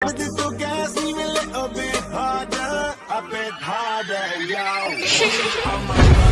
But this little gas me a little bit harder, a bit harder, yo. I'm a rider.